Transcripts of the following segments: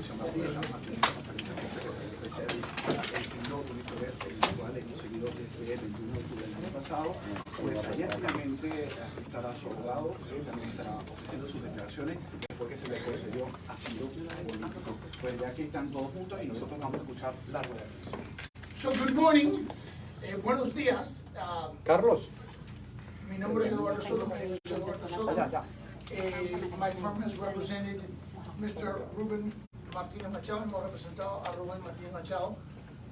televisión conferencia que se el no tuviste ver el cual hemos seguido desde el 21 de octubre del año pasado. Pues ayer finalmente estará su abogado, él también estará ofreciendo sus declaraciones después que se le concedió asilo político. Pues ya aquí están todos juntos y nosotros vamos a escuchar la rueda de prensa. So, good morning, eh, buenos días. Ah, Carlos. mi nombre es Eduardo Soto, my name is Eduardo Soto. Eh, my firm has represented Mr. Ruben Martínez Machado, hemos representado a Rubén Martínez Machado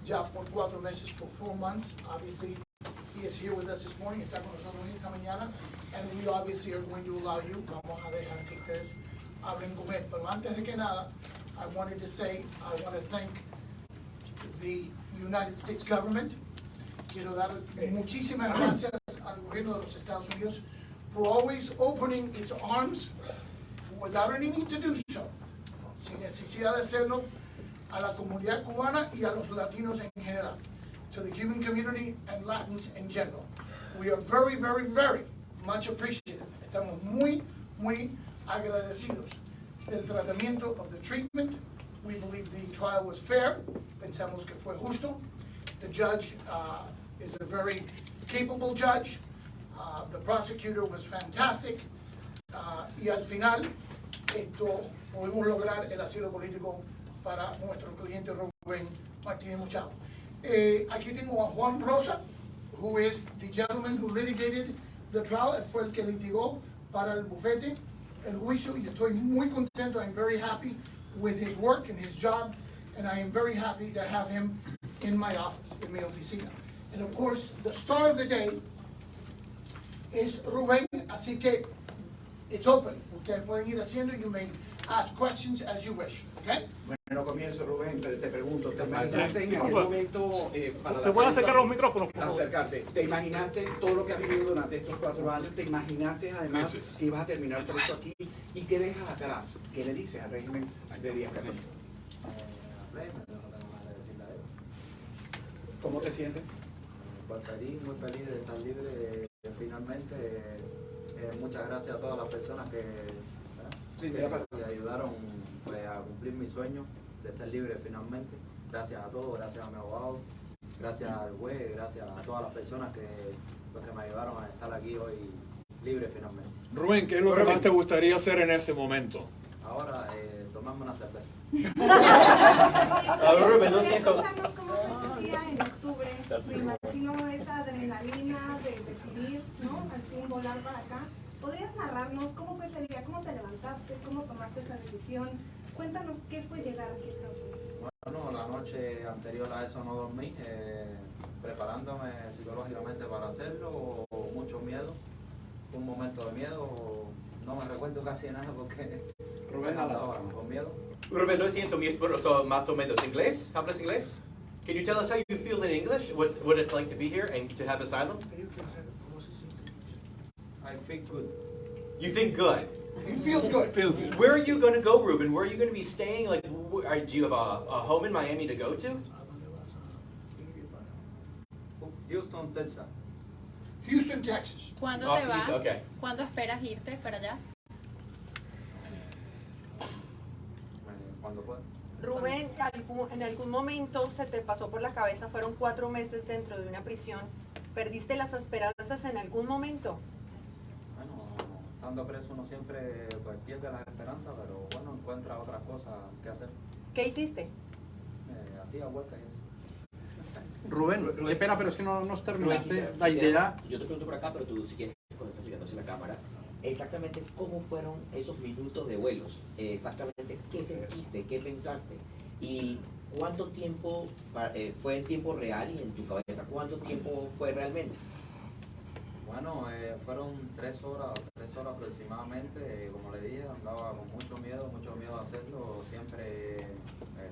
ya por cuatro meses, for four months. Obviously, he is here with us this morning, está con nosotros esta mañana, and we obviously are going to allow you, vamos a dejar que ustedes hablen con él. Pero antes de que nada, I wanted to say, I want to thank the United States government. Quiero dar muchísimas gracias al gobierno de los Estados Unidos for always opening its arms without any need to do so, sin necesidad de hacerlo a la comunidad cubana y a los latinos en general, to the Cuban community and Latins in general. We are very, very, very much appreciative. Estamos muy, muy agradecidos del tratamiento of the treatment. We believe the trial was fair. Pensamos que fue justo. The judge uh, is a very capable judge. Uh, The prosecutor was fantastic. Uh, Y al final, esto, podemos lograr el asilo político para nuestro cliente Rubén Martínez Machado. Eh, aquí tengo a Juan Rosa, who is the gentleman who litigated the trial, fue el que litigó para el bufete el juicio y estoy muy contento. I'm very happy with his work and his job, and I am very happy to have him in my office, in mi oficina. And of course, the star of the day is Rubén, así que it's open. Ustedes pueden ir haciendo, you may ask questions as you wish, okay? Bueno, comienzo Rubén, pero te pregunto, ¿te imaginaste en Disculpa. momento eh, para ¿Te la pueden acercar los micrófonos, por favor? acercarte. ¿Te imaginaste todo lo que has vivido durante estos cuatro años? ¿Te imaginaste además Meses. que ibas a terminar por esto aquí? ¿Y qué dejas atrás? ¿Qué le dices al régimen de Díaz Canel? ¿Cómo te sientes? Pues feliz, muy feliz de estar libre eh, finalmente. Eh, muchas gracias a todas las personas que. Sí, que, ayudaron pues, a cumplir mi sueño de ser libre finalmente. Gracias a todos, gracias a mi abogado, gracias al juez, gracias a todas las personas que, pues, que me ayudaron a estar aquí hoy libre finalmente. Rubén, ¿qué es lo que más te gustaría hacer en este momento? Ahora, eh, tomarme una cerveza. A ver, Rubén, no siento- Me imagino esa adrenalina de decidir, ¿no? Al fin volar para acá. ¿Podrías narrarnos cómo fue ese día? ¿Cómo te levantaste? ¿Cómo tomaste esa decisión? Cuéntanos qué fue llegar aquí a Estados Unidos. Bueno, la noche anterior a eso no dormí, eh, preparándome psicológicamente para hacerlo, mucho miedo, un momento de miedo, no me recuerdo casi nada porque Rubén Alaska. con miedo. Rubén, lo siento, mi esposo más o menos inglés. ¿Hablas inglés? Can you tell us how you feel in English? What, what it's like to be here and to have asylum? I feel good. You think good. He feels good. Feel good. Where are you going to go, Ruben? Where are you going to be staying? Like, wh- are, do you have a, a home in Miami to go to? Houston, Texas. Houston, Texas. ¿Cuándo Off te to vas? Houston, okay. ¿Cuándo esperas irte para allá? eh, Cuando pueda. Rubén, en algún momento se te pasó por la cabeza, fueron cuatro meses dentro de una prisión. ¿Perdiste las esperanzas en algún momento? Bueno, estando preso uno siempre pues, pierde la esperanza, pero bueno, encuentra otras cosas que hacer. ¿Qué hiciste? Eh, hacía huelgas y eso. Rubén, Rubén, qué pena, pero es que no nos Rubén, terminaste quisiera- la idea. Yo te pregunto por acá, pero tú si quieres, cuando estás mirando hacia la cámara, exactamente cómo fueron esos minutos de vuelos, Eh, qué sentiste, qué pensaste y cuánto tiempo eh, fue en tiempo real y en tu cabeza, cuánto tiempo fue realmente. Bueno, eh, fueron tres horas, tres horas aproximadamente. eh, como le dije, andaba con mucho miedo, mucho miedo a hacerlo. Siempre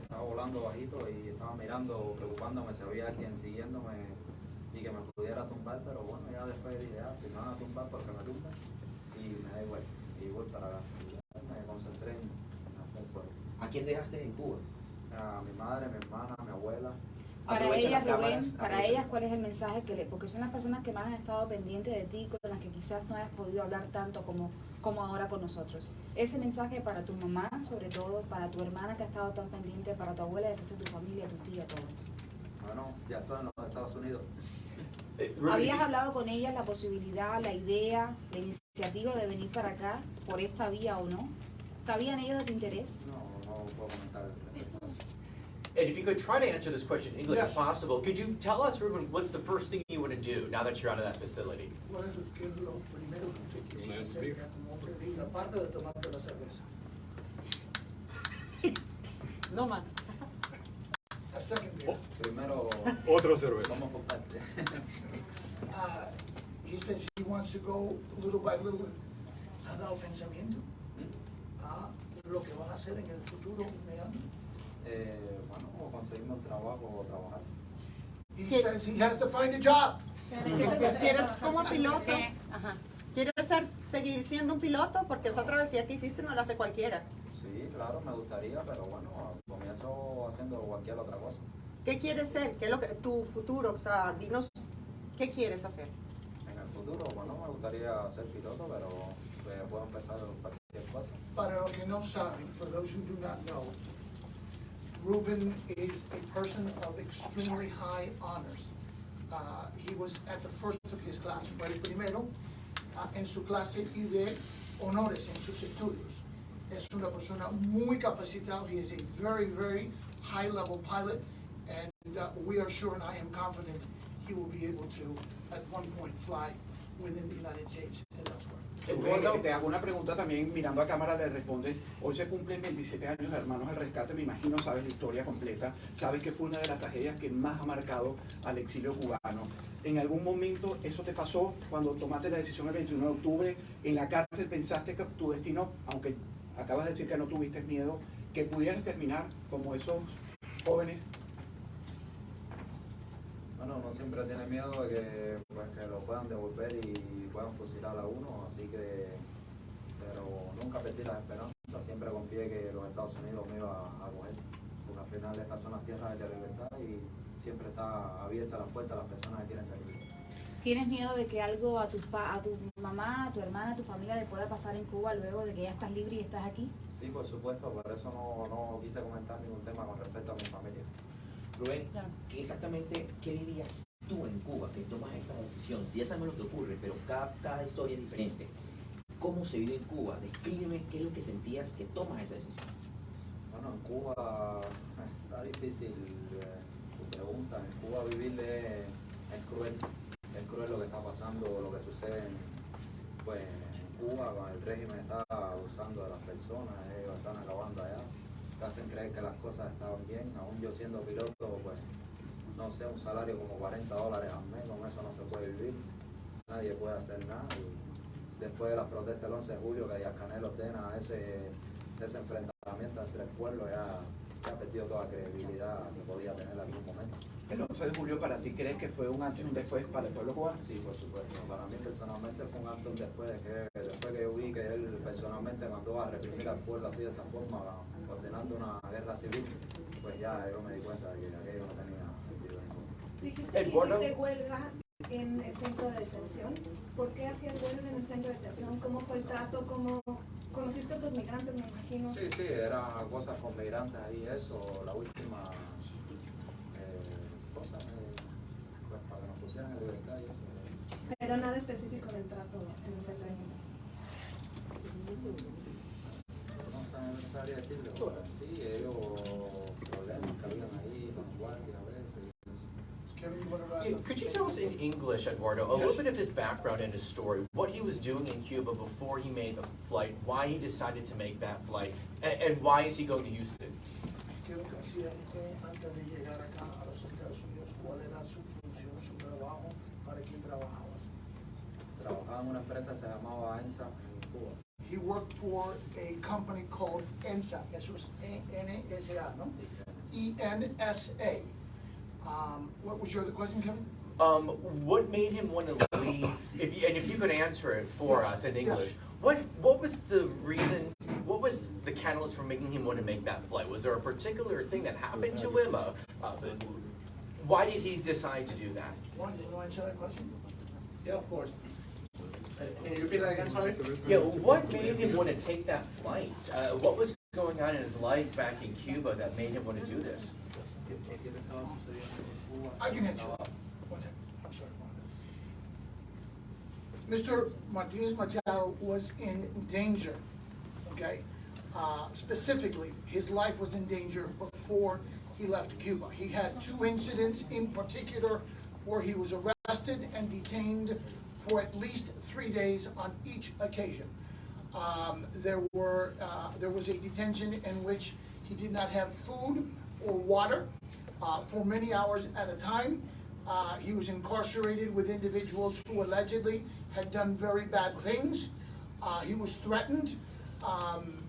estaba volando bajito y estaba mirando, preocupándome si había alguien siguiéndome y que me pudiera tumbar. Pero bueno, ya después dije, ah, si me van a tumbar, porque me tumban. Y me da igual. Y voy para acá. Y ya me concentré en hacer fuego. ¿A quién dejaste en Cuba? A mi madre, mi hermana, mi abuela, Para Aprovecha ellas, las Rubén, cámaras, para ellas, ¿cuál es el mensaje que le, porque son las personas que más han estado pendientes de ti, con las que quizás no hayas podido hablar tanto como, como ahora con nosotros? Ese mensaje para tu mamá, sobre todo, para tu hermana que ha estado tan pendiente, para tu abuela, el resto de tu familia, tu tía, todos. Bueno, ya estoy en los Estados Unidos. Ruben, ¿Habías hablado con ellas la posibilidad, la idea, la iniciativa de venir para acá por esta vía o no? ¿Sabían ellos de tu interés? No, And if you could try to answer this question in English yes. if possible, could you tell us, Ruben, what's the first thing you want to do now that you're out of that facility? No más. Oh. Uh, he says he wants to go little by little. Nada ofensamiento. Uh, ah, lo que va a hacer en el futuro inmediato? Eh, bueno, o conseguimos trabajo o trabajar. He ¿Qué? says he has to find a job. ¿Quieres como piloto? Ajá. ¿Quieres ser, seguir siendo un piloto? Porque esa travesía que hiciste no la hace cualquiera. Sí, claro, me gustaría, pero bueno, comienzo haciendo cualquier otra cosa. ¿Qué quieres ser? ¿Qué es lo que, tu futuro? O sea, dinos, ¿qué quieres hacer? En el futuro, bueno, me gustaría ser piloto, pero pues, puedo empezar. Para los que no saben, for those who do not know, Ruben is a person of extremely high honors. Uh, he was at the first of his class, fue el primero uh, en su clase y de honores en sus estudios. Es una persona muy capacitada. He is a very, very high-level pilot, and uh, we are sure, and I am confident, he will be able to, at one point, fly within the United States and elsewhere. Te hago una pregunta también, mirando a cámara le respondes, hoy se cumplen 27 años de Hermanos al Rescate, me imagino sabes la historia completa, sabes que fue una de las tragedias que más ha marcado al exilio cubano. ¿En algún momento eso te pasó cuando tomaste la decisión el 21 de octubre? ¿En la cárcel pensaste que tu destino, aunque acabas de decir que no tuviste miedo, que pudieras terminar como esos jóvenes? Bueno, uno siempre tiene miedo de que, pues, que lo puedan devolver y puedan fusilar a uno, así que, pero nunca perdí las esperanzas, siempre confié que los Estados Unidos me iba a coger, porque al final estas son las tierras de la libertad y siempre está abierta la puerta a las personas que quieren salir. ¿Tienes miedo de que algo a tu, a tu mamá, a tu hermana, a tu familia le pueda pasar en Cuba luego de que ya estás libre y estás aquí? Sí, por supuesto, por eso no, no quise comentar ningún tema con respecto a mi familia. Rubén, Claro. ¿qué exactamente qué vivías tú en Cuba que tomas esa decisión? Ya sabemos lo que ocurre, pero cada, cada historia es diferente. ¿Cómo se vive en Cuba? Descríbeme qué es lo que sentías que tomas esa decisión. Bueno, en Cuba está difícil eh, tu pregunta. En Cuba vivir es, es cruel. Es cruel lo que está pasando, lo que sucede en, pues, en Cuba. El régimen está abusando de las personas, ellos están acabando allá. Te hacen creer que las cosas estaban bien. Aún yo siendo piloto, pues no sé, un salario como 40 dólares al mes, con eso no se puede vivir. Nadie puede hacer nada. Y después de las protestas del 11 de julio, que Díaz Canel ordena ese, ese enfrentamiento entre el pueblo, ya, ya ha perdido toda credibilidad que podía tener en algún momento. El 11 de julio para ti crees que fue un antes y un después para el pueblo cubano? Sí, por supuesto. Para mí personalmente fue un acto un después, de que, después que yo vi que él personalmente mandó a reprimir al pueblo así de esa forma, ordenando una guerra civil, pues ya yo me di cuenta de que aquello no tenía sentido ninguno. Dijiste que Eduardo. hiciste huelga en el centro de detención. ¿Por qué hacías huelga en el centro de detención? ¿Cómo fue el trato? ¿Cómo conociste a otros migrantes, me imagino? Sí, sí, eran cosas con migrantes ahí, eso, la última eh, cosa, eh, pues para que nos pusieran en libertad y eso. Pero nada específico del trato en el centro de detención. No no sabría decirlo, sí, ellos problemas que habían ahí, con guardias a veces. Could you tell us in English, Eduardo, a little bit of his background and his story, he was doing in Cuba before he made the flight, why he decided to make that flight, and, and why is he going to Houston? He worked for a company called ENSA, eso es ¿no? E-N-S-A. Um, what was your other question, Kevin? Um, what made him want to leave, if you, and if you could answer it for us in English, what, what was the reason, what was the catalyst for making him want to make that flight? Was there a particular thing that happened to him? Uh, uh, Why did he decide to do that? Juan, you want to answer that question? Yeah, of course. Uh, Can you repeat that again, sorry? Yeah, what made him want to take that flight? Uh, what was going on in his life back in Cuba that made him want to do this? I can answer. One second, I'm sorry. Mr. Martinez Machado was in danger, okay? Uh, Specifically, his life was in danger before he left Cuba. He had two incidents in particular where he was arrested and detained for at least three days on each occasion. Um, There were, uh, there was a detention in which he did not have food or water uh, for many hours at a time. Uh, He was incarcerated with individuals who allegedly had done very bad things. Uh, He was threatened um,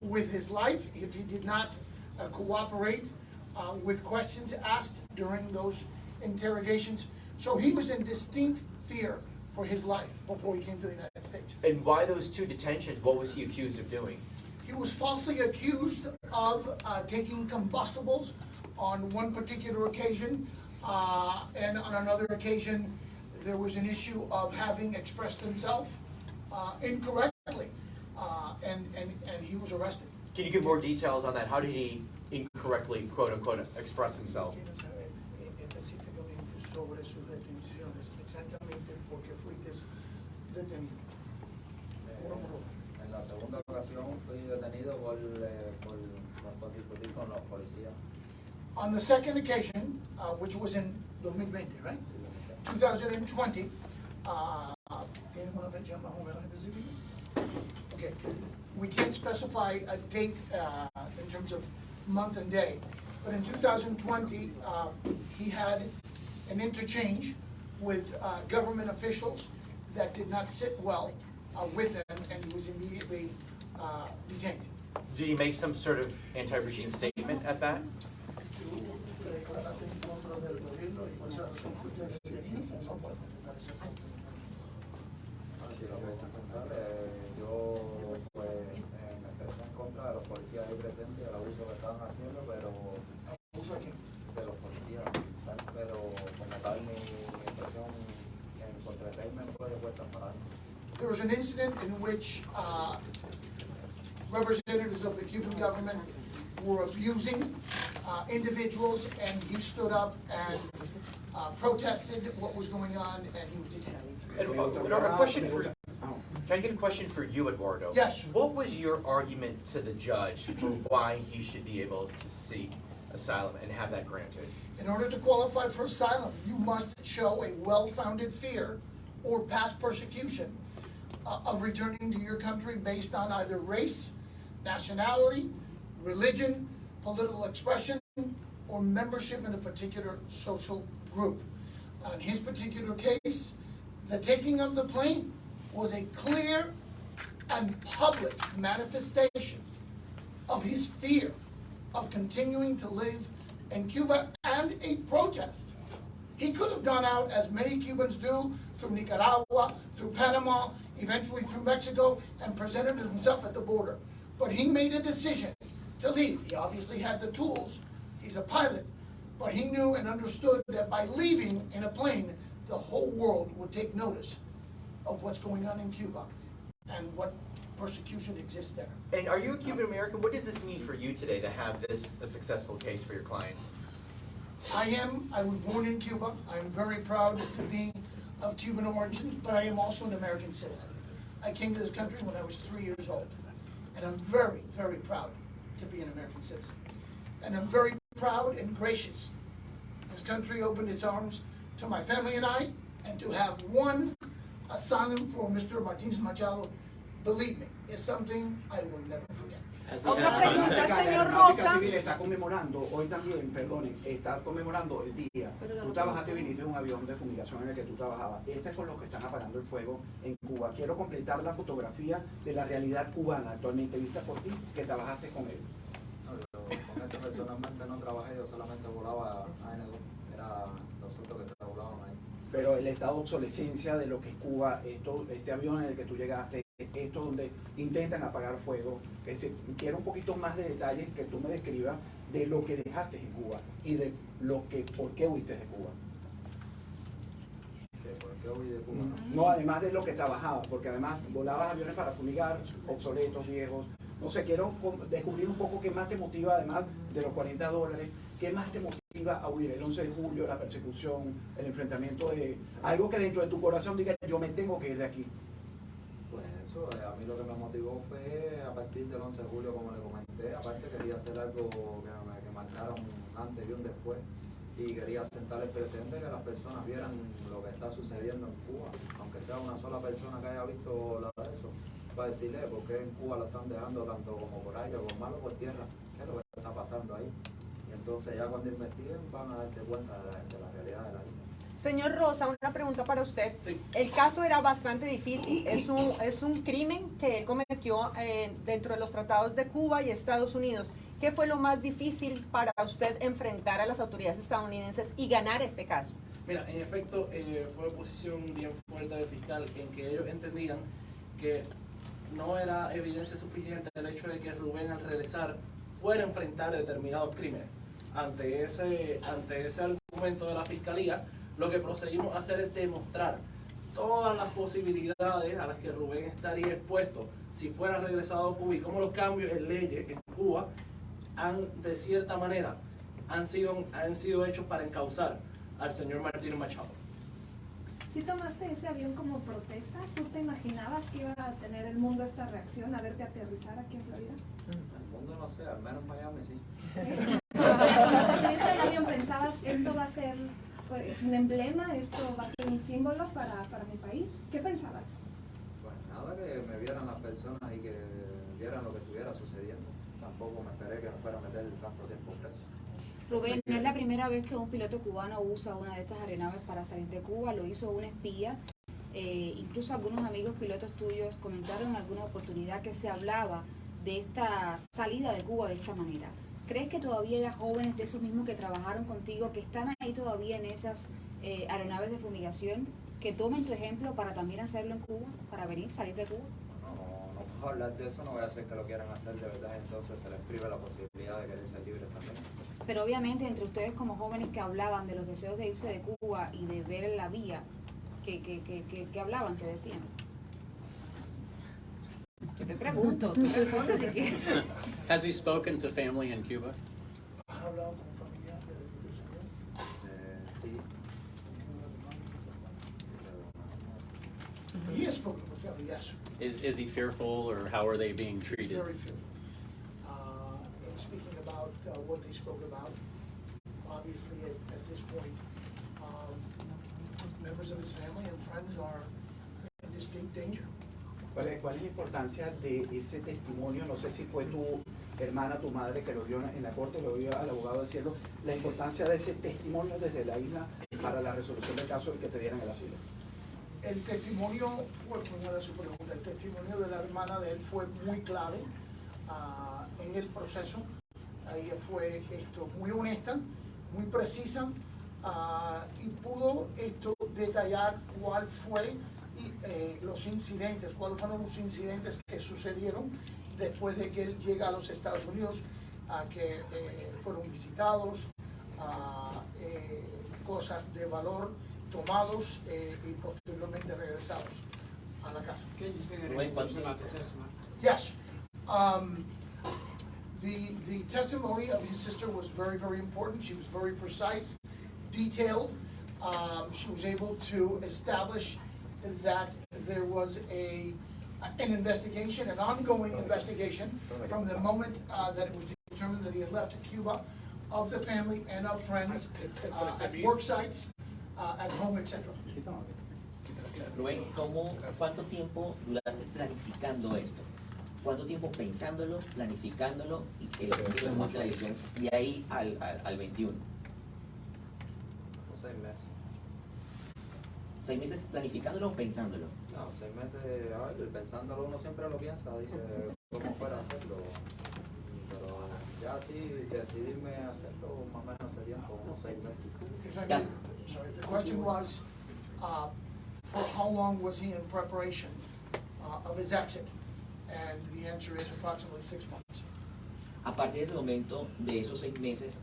with his life if he did not uh, cooperate uh, with questions asked during those interrogations. So he was in distinct fear for his life before he came to the United States. And why those two detentions? What was he accused of doing? He was falsely accused of uh, taking combustibles on one particular occasion, uh, and on another occasion, there was an issue of having expressed himself uh, incorrectly, uh, and, and, and he was arrested. Can you give more details on that? How did he incorrectly, quote unquote, express himself? Quiero saber eh, específicamente sobre sus detenciones, exactamente por qué fuiste detenido. Uno por uno. En la segunda ocasión fui detenido por, eh, por, por discutir con los policías. On the second occasion, uh, which was in 2020, right? 2020, uh. Okay, we can't specify a date uh, in terms of month and day, but in 2020, uh, he had an interchange with uh, government officials that did not sit well uh, with them, and he was immediately uh, detained. Did he make some sort of anti-regime statement at that? Así lo que está yo pues me expresé en contra de los policías ahí presentes, el abuso que estaban haciendo, pero de los policías, pero como tal mi, mi expresión en contra del régimen fue de puertas para adentro. There was an incident in which uh, representatives of the Cuban government were abusing uh, individuals, and he stood up and uh, protested what was going on, and he was detained. And, uh, a question for, can I get a question for you, Eduardo? Yes. What was your argument to the judge for why he should be able to seek asylum and have that granted? In order to qualify for asylum, you must show a well-founded fear or past persecution uh, of returning to your country based on either race, nationality, religion, political expression, or membership in a particular social group. In his particular case, the taking of the plane was a clear and public manifestation of his fear of continuing to live in Cuba and a protest. He could have gone out, as many Cubans do, through Nicaragua, through Panama, eventually through Mexico, and presented himself at the border. But he made a decision to leave. He obviously had the tools. He's a pilot. But he knew and understood that by leaving in a plane, the whole world would take notice of what's going on in Cuba and what persecution exists there. And are you a Cuban American? What does this mean for you today to have this a successful case for your client? I am, I was born in Cuba. I am very proud to be of Cuban origin, but I am also an American citizen. I came to this country when I was three years old, and I'm very, very proud to be an American citizen. And I'm very proud and gracious. This country opened its arms to my family and I, and to have one asylum for Mr. Martinez Machado, believe me, is something I will never forget. Otra pregunta, La señor Práctica Rosa. Civil está conmemorando, hoy también, perdonen, está conmemorando el día. Tú trabajaste, viniste en un avión de fumigación en el que tú trabajabas. Este es con los que están apagando el fuego en Cuba. Quiero completar la fotografía de la realidad cubana actualmente vista por ti, que trabajaste con él. No, yo con ese personalmente no trabajé, yo solamente volaba AN2, era los otros que se volaban ahí. Pero el estado de obsolescencia de lo que es Cuba, esto, este avión en el que tú llegaste, esto momentos donde intentan apagar fuego. Es decir, quiero un poquito más de detalles que tú me describas de lo que dejaste en Cuba y de lo que, por qué huiste de Cuba. ¿Por qué huí de Cuba? No, además de lo que trabajabas, porque además volabas aviones para fumigar, obsoletos, viejos. No sé, quiero descubrir un poco qué más te motiva, además de los 40 dólares, qué más te motiva a huir el 11 de julio, la persecución, el enfrentamiento de algo que dentro de tu corazón diga, yo me tengo que ir de aquí. Eh, a mí lo que me motivó fue a partir del 11 de julio, como le comenté, aparte quería hacer algo que, que marcara un antes y un después y quería sentar el precedente que las personas vieran lo que está sucediendo en Cuba, aunque sea una sola persona que haya visto de eso, para decirle por qué en Cuba lo están dejando tanto como por aire por malo por tierra, qué es lo que está pasando ahí. Y entonces ya cuando investiguen van a darse cuenta de la, de la realidad la. Señor Rosa, una pregunta para usted. El caso era bastante difícil. Es un, es un crimen que él cometió eh, dentro de los tratados de Cuba y Estados Unidos. ¿Qué fue lo más difícil para usted enfrentar a las autoridades estadounidenses y ganar este caso? Mira, en efecto, eh, fue posición bien fuerte del fiscal en que ellos entendían que no era evidencia suficiente el hecho de que Rubén al regresar fuera a enfrentar determinados crímenes. Ante ese, ante ese argumento de la fiscalía, lo que procedimos a hacer es demostrar todas las posibilidades a las que Rubén estaría expuesto si fuera regresado a Cuba y cómo los cambios en leyes en Cuba han, de cierta manera, han sido, han sido hechos para encauzar al señor Martín Machado. Si tomaste ese avión como protesta, ¿tú te imaginabas que iba a tener el mundo esta reacción a verte aterrizar aquí en Florida? El mundo no sé, al menos Miami sí. Cuando subiste al avión pensabas, esto va a ser pues, un emblema, esto va a ser un símbolo para, para mi país. ¿Qué pensabas? Pues nada, que me vieran las personas y que vieran lo que estuviera sucediendo. Tampoco me esperé que me fuera a meter tanto tiempo preso. Rubén, no es la primera vez que un piloto cubano usa una de estas aeronaves para salir de Cuba, lo hizo un espía. Eh, incluso algunos amigos pilotos tuyos comentaron en alguna oportunidad que se hablaba de esta salida de Cuba de esta manera. ¿Crees que todavía hay jóvenes de esos mismos que trabajaron contigo, que están ahí todavía en esas eh, aeronaves de fumigación, que tomen tu ejemplo para también hacerlo en Cuba, para venir, salir de Cuba? No, no puedo hablar de eso, no voy a hacer que lo quieran hacer de verdad, entonces se les priva la posibilidad de querer ser libres también. Pero obviamente entre ustedes como jóvenes que hablaban de los deseos de irse de Cuba y de ver la vía, que, que, que, que, que hablaban, que decían. Yo te pregunto, tú respondes si quieres. Has he spoken to family in Cuba? ¿Has hablado con familiares de, de ese avión? Sí, He has spoken with family, yes. Is, is he fearful or how are they being He's treated? very fearful. Uh, and speaking about uh, what they spoke about, obviously at, at this point, um, members of his family and friends are in distinct danger. ¿Cuál es, cuál es la importancia de ese testimonio? No sé si fue tu hermana, tu madre que lo vio en la corte, lo vio al abogado diciendo la importancia de ese testimonio desde la isla para la resolución del caso y que te dieran el asilo. El testimonio fue, buena su pregunta, el testimonio de la hermana de él fue muy clave ah, en el proceso. Ella fue esto, muy honesta, muy precisa ah, y pudo esto detallar cuál fue y, eh, los incidentes, cuáles fueron los incidentes que sucedieron después de que él llega a los Estados Unidos, a que eh, fueron visitados, ah, eh, cosas de valor tomados eh, y posteriormente regresados a la casa. Rubén, ¿cuánto Yes. Um, the, the testimony of his sister was very, very important. She was very precise, detailed. Um, she was able to establish that there was a, an investigation, an ongoing investigation from the moment uh, that it was determined that he had left Cuba of the family and of friends, uh, at work sites, uh, at home, etc. Rubén, ¿cómo, ¿cuánto tiempo duraste planificando esto? ¿Cuánto tiempo pensándolo, planificándolo y que tomaste la decisión de ahí al, al, al 21? o seis meses. ¿Seis meses planificándolo o pensándolo? No, seis meses, a ver, pensándolo uno siempre lo piensa, dice cómo fuera hacerlo. Pero ya así decidirme a hacerlo más o menos hace tiempo, unos seis meses. If I may, sorry, the question was, uh, for how long was he in preparation uh, of his exit? And the answer is approximately six months. A partir de ese momento, de esos seis meses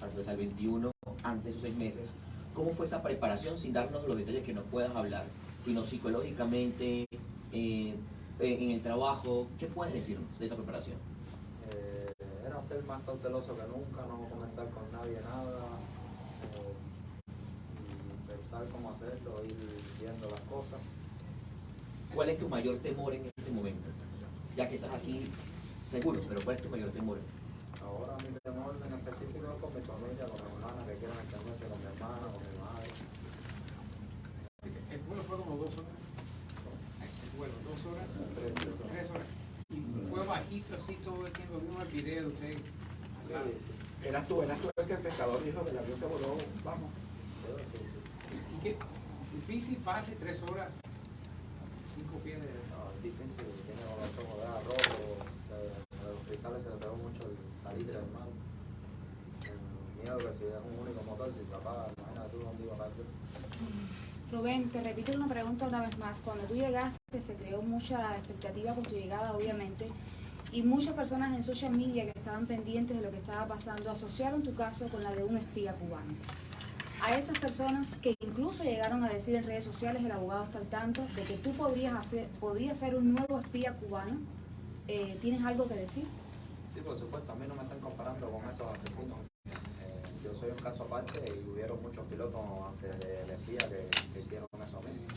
hasta el 21, antes de esos seis meses, ¿cómo fue esa preparación sin darnos los detalles que nos puedas hablar, sino psicológicamente, eh, en el trabajo? ¿Qué puedes decirnos de esa preparación? Eh, era ser más cauteloso que nunca, no comentar con nadie nada, eh, y pensar cómo hacerlo, ir viendo las cosas. ¿Cuál es tu mayor temor en este momento? Ya que estás aquí, seguro, pero ¿cuál es tu mayor temor? Ahora mi temor en específico es con mi familia, con que quieren extenderse con mi hermana, con mi madre. El vuelo fue como dos horas. El vuelo, dos horas, tres horas. Y fue bajito así todo el tiempo. Vimos el video de usted. hablando. Eras tú, eras tú el que el pescador dijo del avión que voló, vamos. ¿Y qué? Difícil, fácil, tres horas. Cinco pies de... No, es difícil, tiene ojos de rojo, a los cristales se le pegó mucho el salitre del mar. Miedo que si es un único motor, si se apaga, imagínate tú dónde iba a. Rubén, te repito una pregunta una vez más. Cuando tú llegaste se creó mucha expectativa con tu llegada, obviamente, y muchas personas en social media que estaban pendientes de lo que estaba pasando asociaron tu caso con la de un espía cubano. A esas personas que incluso llegaron a decir en redes sociales, el abogado está al tanto, de que tú podrías, hacer, podrías ser un nuevo espía cubano, eh, ¿tienes algo que decir? Sí, por supuesto, a mí no me están comparando con esos asesinos. Soy un caso aparte y hubieron muchos pilotos antes del espía que, que hicieron eso mismo.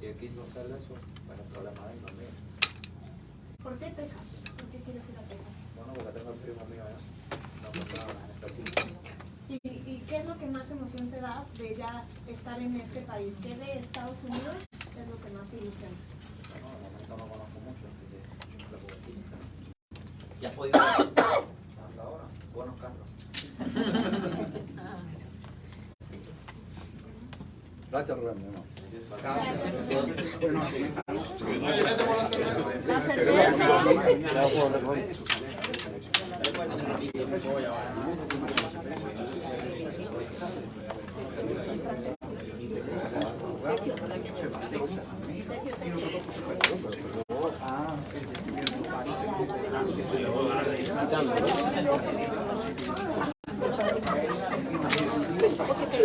Si él quiso hacer eso, pues el problema de él, no es mío. ¿Por qué Texas? ¿Por qué quieres ir a Texas? Bueno, porque tengo el primo mío allá. No pues. ¿Y, ¿Y qué es lo que más emoción te da de ya estar en este país? ¿Qué de Estados Unidos es lo que más te ilusiona? Bueno, de momento no conozco mucho, así que no le puedo decir. ¿Ya has podido Hasta ahora, buenos carros. Gracias, Rubén. hermano. La cerveza. ¿Ah?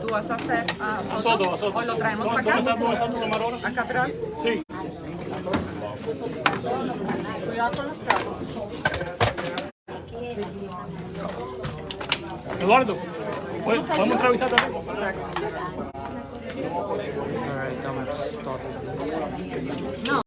¿Tú vas a hacer ah, A foto? Soto. ¿O lo traemos ¿Dónde para acá? dónde? ¿Acá atrás? Sí. Cuidado con los trapos. Eduardo, vamos a entrevistar también. Exacto. All right, I'm stop. No.